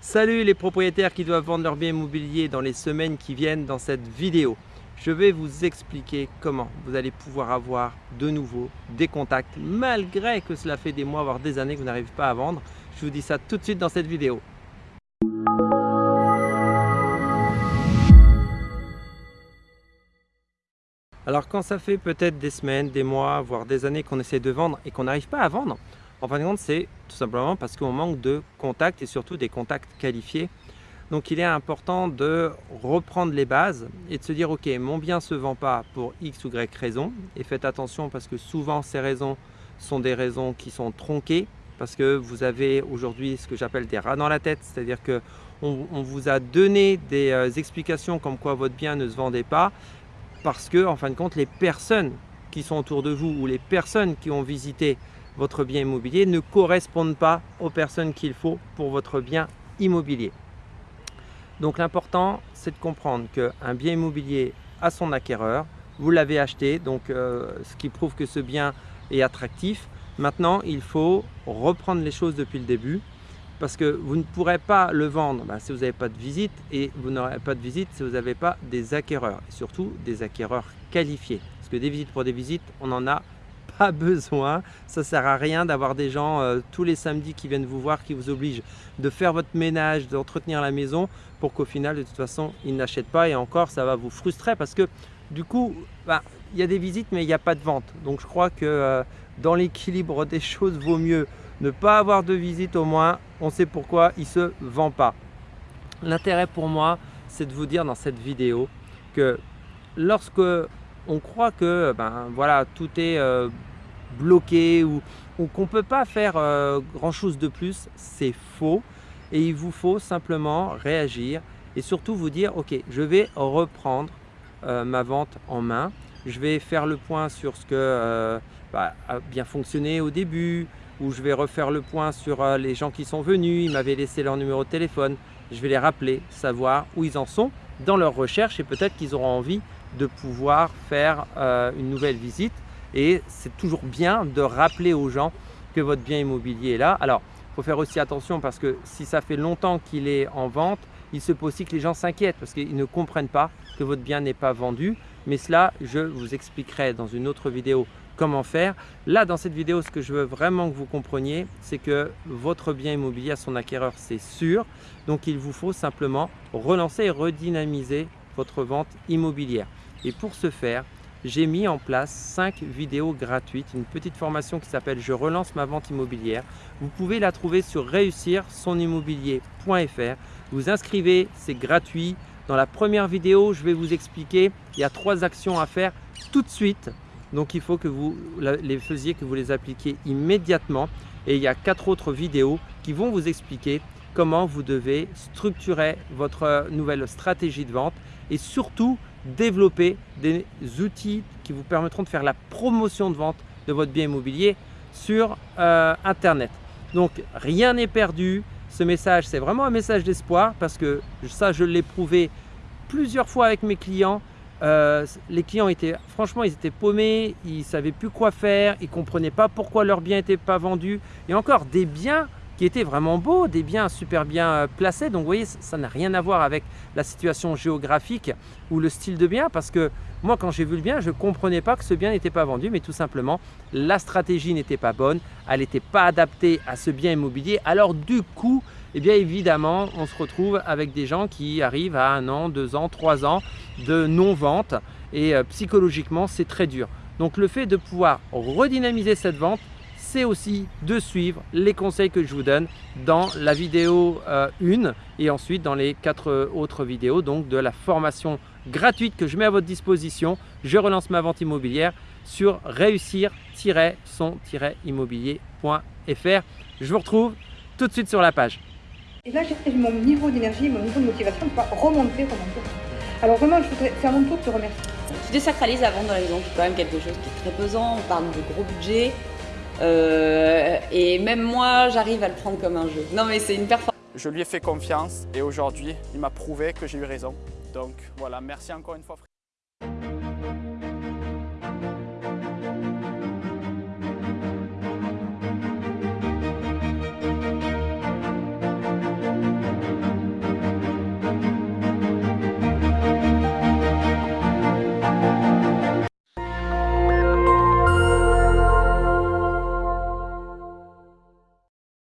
Salut les propriétaires qui doivent vendre leur bien immobilier dans les semaines qui viennent dans cette vidéo. Je vais vous expliquer comment vous allez pouvoir avoir de nouveau des contacts malgré que cela fait des mois voire des années que vous n'arrivez pas à vendre. Je vous dis ça tout de suite dans cette vidéo. Alors quand ça fait peut-être des semaines, des mois, voire des années qu'on essaie de vendre et qu'on n'arrive pas à vendre, en fin de compte, c'est tout simplement parce qu'on manque de contacts et surtout des contacts qualifiés. Donc il est important de reprendre les bases et de se dire ok mon bien ne se vend pas pour x ou y raison et faites attention parce que souvent ces raisons sont des raisons qui sont tronquées parce que vous avez aujourd'hui ce que j'appelle des rats dans la tête c'est à dire que on, vous a donné des euh, explications comme quoi votre bien ne se vendait pas parce que en fin de compte les personnes qui sont autour de vous ou les personnes qui ont visité votre bien immobilier ne correspondent pas aux personnes qu'il faut pour votre bien immobilier. Donc l'important, c'est de comprendre qu'un bien immobilier a son acquéreur, vous l'avez acheté, donc euh, ce qui prouve que ce bien est attractif. Maintenant, il faut reprendre les choses depuis le début parce que vous ne pourrez pas le vendre ben, si vous n'avez pas de visite et vous n'aurez pas de visite si vous n'avez pas des acquéreurs, et surtout des acquéreurs qualifiés. Parce que des visites pour des visites, on en a pas besoin. Ça sert à rien d'avoir des gens euh, tous les samedis qui viennent vous voir, qui vous obligent de faire votre ménage, d'entretenir la maison pour qu'au final, de toute façon, ils n'achètent pas. Et encore, ça va vous frustrer parce que du coup, bah, il y a des visites, mais il n'y a pas de vente. Donc, je crois que euh, dans l'équilibre des choses, vaut mieux ne pas avoir de visite au moins. On sait pourquoi il se vend pas. L'intérêt pour moi, c'est de vous dire dans cette vidéo que lorsque on croit que ben, voilà, tout est euh, bloqué ou, qu'on ne peut pas faire euh, grand chose de plus, c'est faux. Et il vous faut simplement réagir et surtout vous dire, ok, je vais reprendre euh, ma vente en main. Je vais faire le point sur ce que bah, a bien fonctionné au début, ou je vais refaire le point sur les gens qui sont venus, ils m'avaient laissé leur numéro de téléphone. Je vais les rappeler, savoir où ils en sont dans leur recherche et peut-être qu'ils auront envie de pouvoir faire euh, une nouvelle visite. Et c'est toujours bien de rappeler aux gens que votre bien immobilier est là. Alors, il faut faire aussi attention parce que si ça fait longtemps qu'il est en vente, il se peut aussi que les gens s'inquiètent parce qu'ils ne comprennent pas que votre bien n'est pas vendu. Mais cela, je vous expliquerai dans une autre vidéo comment faire. Là, dans cette vidéo, ce que je veux vraiment que vous compreniez, c'est que votre bien immobilier à son acquéreur, c'est sûr. Donc, il vous faut simplement relancer et redynamiser votre vente immobilière. Et pour ce faire, j'ai mis en place 5 vidéos gratuites, une petite formation qui s'appelle « Je relance ma vente immobilière ». Vous pouvez la trouver sur réussirsonimmobilier.fr. Vous inscrivez, c'est gratuit. Dans la première vidéo, je vais vous expliquer, il y a trois actions à faire tout de suite. Donc il faut que vous les faisiez, que vous les appliquiez immédiatement. Et il y a quatre autres vidéos qui vont vous expliquer comment vous devez structurer votre nouvelle stratégie de vente et surtout développer des outils qui vous permettront de faire la promotion de vente de votre bien immobilier sur euh, Internet. Donc rien n'est perdu. Ce message, c'est vraiment un message d'espoir parce que ça, je l'ai prouvé plusieurs fois avec mes clients. Euh, les clients étaient, franchement, ils étaient paumés, ils ne savaient plus quoi faire, ils ne comprenaient pas pourquoi leurs biens n'étaient pas vendus. Et encore, des biens qui étaient vraiment beaux, des biens super bien euh, placés. Donc vous voyez, ça n'a rien à voir avec la situation géographique ou le style de bien parce que moi quand j'ai vu le bien, je ne comprenais pas que ce bien n'était pas vendu mais tout simplement la stratégie n'était pas bonne, elle n'était pas adaptée à ce bien immobilier. Alors du coup, eh bien évidemment, on se retrouve avec des gens qui arrivent à un an, deux ans, trois ans de non-vente et euh, psychologiquement c'est très dur. Donc le fait de pouvoir redynamiser cette vente, c'est aussi de suivre les conseils que je vous donne dans la vidéo 1 euh, et ensuite dans les quatre autres vidéos donc de la formation gratuite que je mets à votre disposition. Je relance ma vente immobilière sur réussir-son-immobilier.fr. Je vous retrouve tout de suite sur la page. Et là, j'ai mon niveau d'énergie, mon niveau de motivation va remonter, remonter. Alors vraiment, je voudrais faire mon tour de te remercier. Tu désacralises la vente dans les maisons, c'est quand même quelque chose qui est très pesant. On parle de gros budget. Euh, et même moi, j'arrive à le prendre comme un jeu. Non mais c'est une performance. Je lui ai fait confiance et aujourd'hui, il m'a prouvé que j'ai eu raison. Donc voilà, merci encore une fois